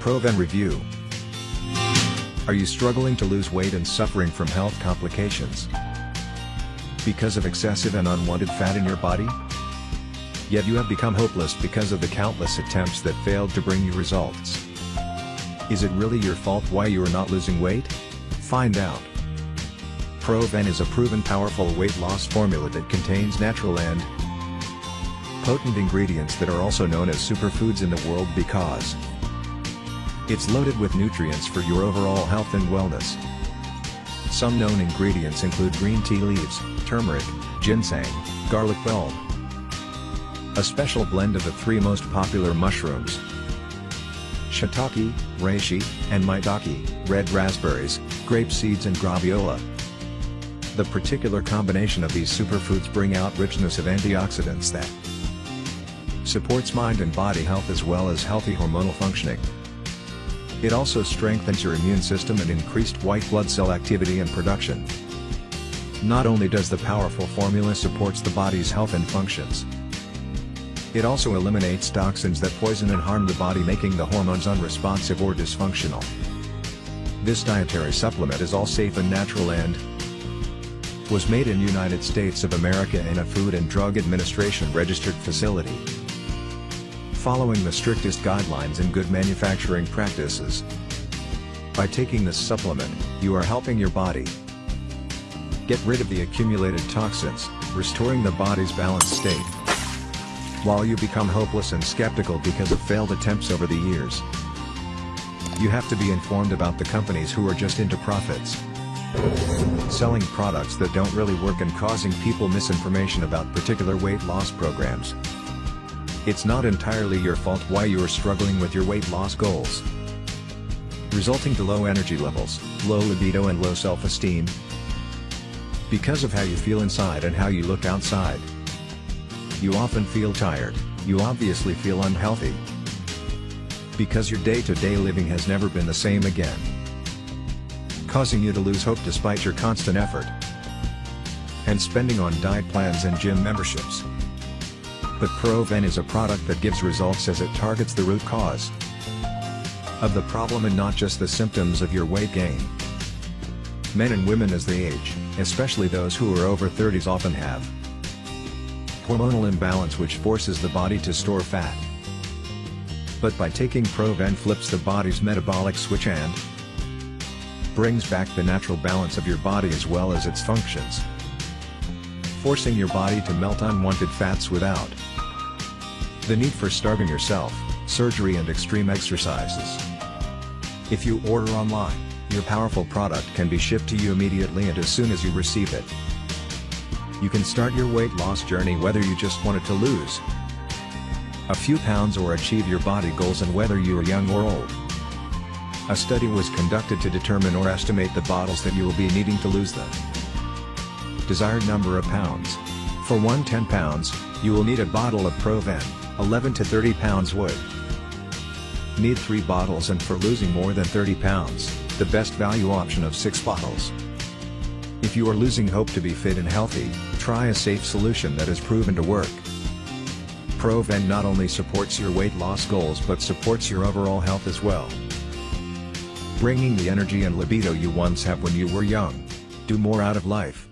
ProVen Review. Are you struggling to lose weight and suffering from health complications? Because of excessive and unwanted fat in your body? Yet you have become hopeless because of the countless attempts that failed to bring you results. Is it really your fault why you are not losing weight? Find out. ProVen is a proven powerful weight loss formula that contains natural and potent ingredients that are also known as superfoods in the world because it's loaded with nutrients for your overall health and wellness. Some known ingredients include green tea leaves, turmeric, ginseng, garlic bulb, a special blend of the three most popular mushrooms, shiitake, reishi, and maitake, red raspberries, grape seeds and graviola. The particular combination of these superfoods bring out richness of antioxidants that supports mind and body health as well as healthy hormonal functioning. It also strengthens your immune system and increased white blood cell activity and production. Not only does the powerful formula supports the body's health and functions, it also eliminates toxins that poison and harm the body making the hormones unresponsive or dysfunctional. This dietary supplement is all safe and natural and was made in United States of America in a Food and Drug Administration registered facility. Following the strictest guidelines and good manufacturing practices. By taking this supplement, you are helping your body get rid of the accumulated toxins, restoring the body's balanced state. While you become hopeless and skeptical because of failed attempts over the years, you have to be informed about the companies who are just into profits. Selling products that don't really work and causing people misinformation about particular weight loss programs. It's not entirely your fault why you are struggling with your weight loss goals. Resulting to low energy levels, low libido and low self-esteem. Because of how you feel inside and how you look outside. You often feel tired, you obviously feel unhealthy. Because your day-to-day -day living has never been the same again. Causing you to lose hope despite your constant effort. And spending on diet plans and gym memberships. But ProVen is a product that gives results as it targets the root cause of the problem and not just the symptoms of your weight gain. Men and women as they age, especially those who are over 30s often have hormonal imbalance which forces the body to store fat. But by taking ProVen flips the body's metabolic switch and brings back the natural balance of your body as well as its functions. Forcing your body to melt unwanted fats without the need for starving yourself, surgery and extreme exercises. If you order online, your powerful product can be shipped to you immediately and as soon as you receive it. You can start your weight loss journey whether you just wanted to lose a few pounds or achieve your body goals and whether you are young or old. A study was conducted to determine or estimate the bottles that you will be needing to lose the desired number of pounds. For 110 pounds, you will need a bottle of ProVen, 11 to 30 pounds would need 3 bottles and for losing more than 30 pounds, the best value option of 6 bottles. If you are losing hope to be fit and healthy, try a safe solution that is proven to work. ProVen not only supports your weight loss goals but supports your overall health as well. Bringing the energy and libido you once have when you were young. Do more out of life.